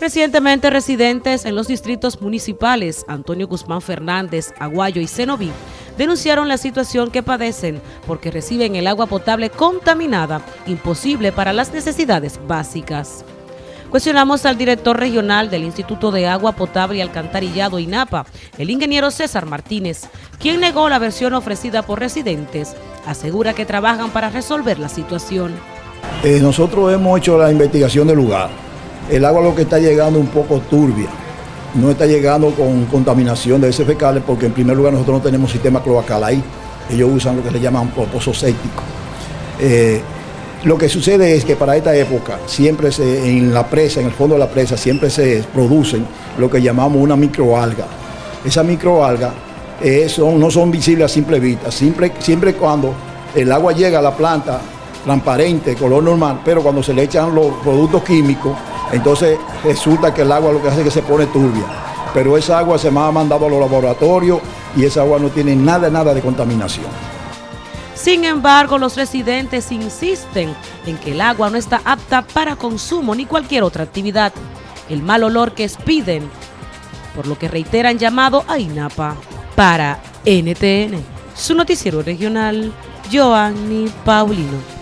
Recientemente residentes en los distritos municipales Antonio Guzmán Fernández, Aguayo y Cenoví denunciaron la situación que padecen porque reciben el agua potable contaminada, imposible para las necesidades básicas. Cuestionamos al director regional del Instituto de Agua Potable y Alcantarillado INAPA, el ingeniero César Martínez, quien negó la versión ofrecida por residentes. Asegura que trabajan para resolver la situación. Eh, nosotros hemos hecho la investigación del lugar el agua lo que está llegando un poco turbia, no está llegando con contaminación de heces fecales porque en primer lugar nosotros no tenemos sistema cloacal ahí, ellos usan lo que se llaman pozo séptico. Eh, lo que sucede es que para esta época siempre se, en la presa, en el fondo de la presa, siempre se producen lo que llamamos una microalga. Esa microalga eh, no son visibles a simple vista, siempre, siempre cuando el agua llega a la planta transparente, color normal, pero cuando se le echan los productos químicos, entonces resulta que el agua lo que hace es que se pone turbia. Pero esa agua se me ha mandado a los laboratorios y esa agua no tiene nada, nada de contaminación. Sin embargo, los residentes insisten en que el agua no está apta para consumo ni cualquier otra actividad. El mal olor que expiden, por lo que reiteran llamado a INAPA. Para NTN, su noticiero regional, Joanny Paulino.